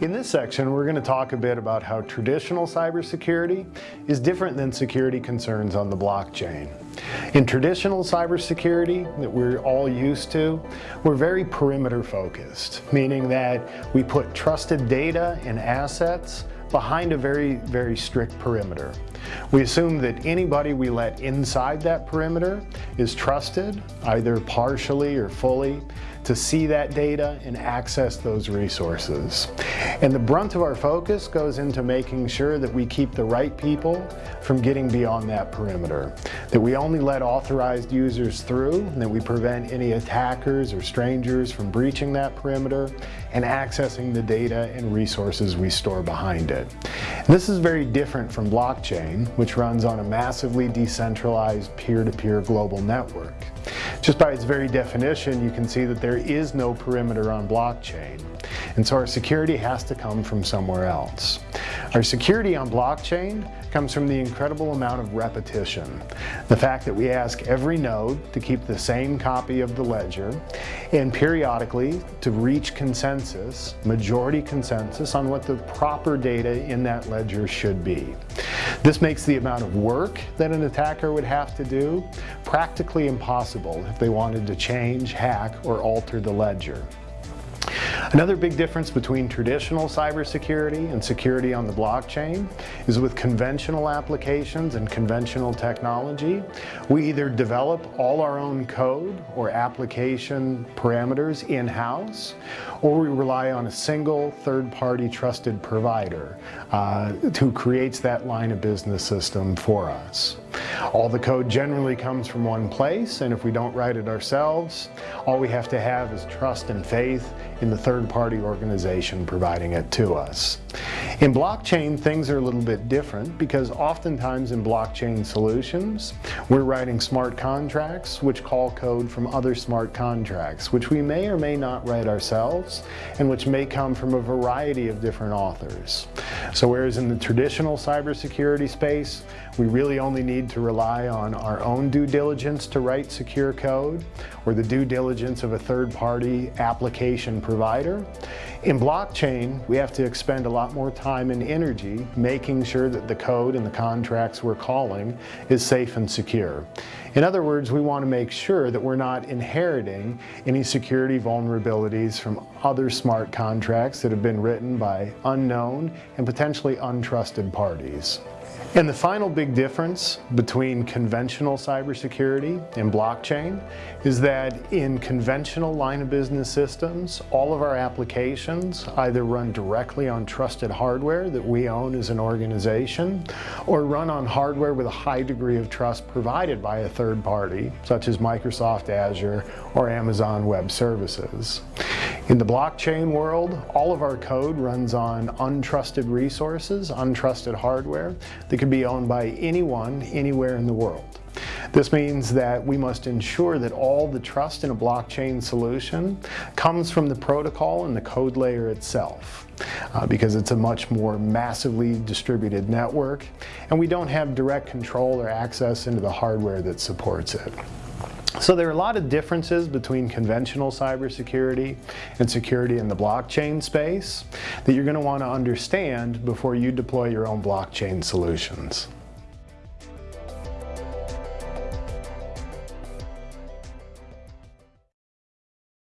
In this section, we're going to talk a bit about how traditional cybersecurity is different than security concerns on the blockchain. In traditional cybersecurity that we're all used to, we're very perimeter focused, meaning that we put trusted data and assets behind a very, very strict perimeter. We assume that anybody we let inside that perimeter is trusted, either partially or fully, to see that data and access those resources. And the brunt of our focus goes into making sure that we keep the right people from getting beyond that perimeter, that we only let authorized users through, and that we prevent any attackers or strangers from breaching that perimeter and accessing the data and resources we store behind it. This is very different from blockchain, which runs on a massively decentralized peer-to-peer -peer global network. Just by its very definition, you can see that there is no perimeter on blockchain. And so our security has to come from somewhere else. Our security on blockchain comes from the incredible amount of repetition. The fact that we ask every node to keep the same copy of the ledger and periodically to reach consensus, majority consensus on what the proper data in that ledger should be. This makes the amount of work that an attacker would have to do practically impossible if they wanted to change, hack, or alter the ledger. Another big difference between traditional cybersecurity and security on the blockchain is with conventional applications and conventional technology, we either develop all our own code or application parameters in-house, or we rely on a single third-party trusted provider uh, who creates that line of business system for us. All the code generally comes from one place, and if we don't write it ourselves, all we have to have is trust and faith in the third-party organization providing it to us. In blockchain, things are a little bit different because oftentimes in blockchain solutions, we're writing smart contracts which call code from other smart contracts, which we may or may not write ourselves, and which may come from a variety of different authors. So whereas in the traditional cybersecurity space, we really only need to rely on our own due diligence to write secure code or the due diligence of a third-party application provider. In blockchain, we have to expend a lot more time and energy making sure that the code and the contracts we're calling is safe and secure. In other words, we want to make sure that we're not inheriting any security vulnerabilities from other smart contracts that have been written by unknown and potentially untrusted parties. And the final big difference between conventional cybersecurity and blockchain is that in conventional line of business systems, all of our applications either run directly on trusted hardware that we own as an organization or run on hardware with a high degree of trust provided by a third party, such as Microsoft Azure or Amazon Web Services. In the blockchain world, all of our code runs on untrusted resources, untrusted hardware that can be owned by anyone, anywhere in the world. This means that we must ensure that all the trust in a blockchain solution comes from the protocol and the code layer itself. Uh, because it's a much more massively distributed network and we don't have direct control or access into the hardware that supports it. So there are a lot of differences between conventional cybersecurity and security in the blockchain space that you're going to want to understand before you deploy your own blockchain solutions.